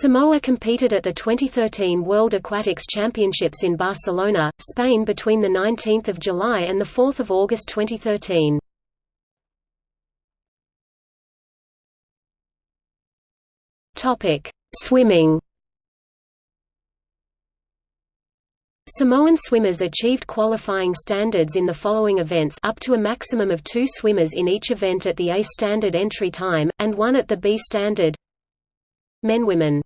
Samoa competed at the 2013 World Aquatics Championships in Barcelona, Spain between 19 July and 4 August 2013. Swimming Samoan swimmers achieved qualifying standards in the following events up to a maximum of two swimmers in each event at the A standard entry time, and one at the B standard Men Women